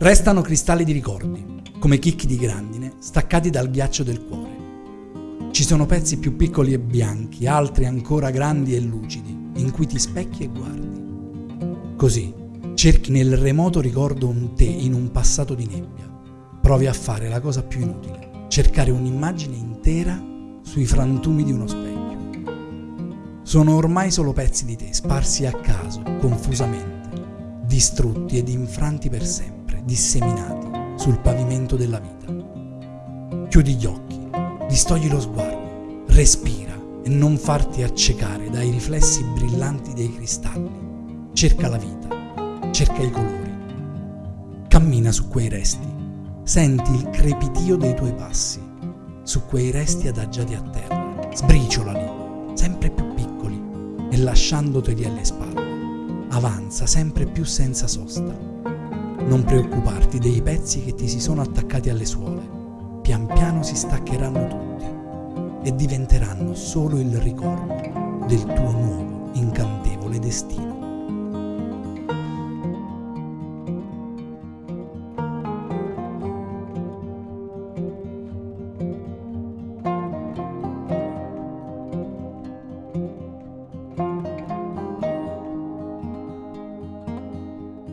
Restano cristalli di ricordi, come chicchi di grandine, staccati dal ghiaccio del cuore. Ci sono pezzi più piccoli e bianchi, altri ancora grandi e lucidi, in cui ti specchi e guardi. Così cerchi nel remoto ricordo un te in un passato di nebbia. Provi a fare la cosa più inutile, cercare un'immagine intera sui frantumi di uno specchio. Sono ormai solo pezzi di te, sparsi a caso, confusamente, distrutti ed infranti per sempre, disseminati sul pavimento della vita. Chiudi gli occhi, distogli lo sguardo, respira e non farti accecare dai riflessi brillanti dei cristalli. Cerca la vita, cerca i colori. Cammina su quei resti, senti il crepitio dei tuoi passi, su quei resti adagiati a terra, sbriciolali, sempre più e lasciandoteli alle spalle. Avanza sempre più senza sosta. Non preoccuparti dei pezzi che ti si sono attaccati alle suole. Pian piano si staccheranno tutti e diventeranno solo il ricordo del tuo nuovo incantevole destino.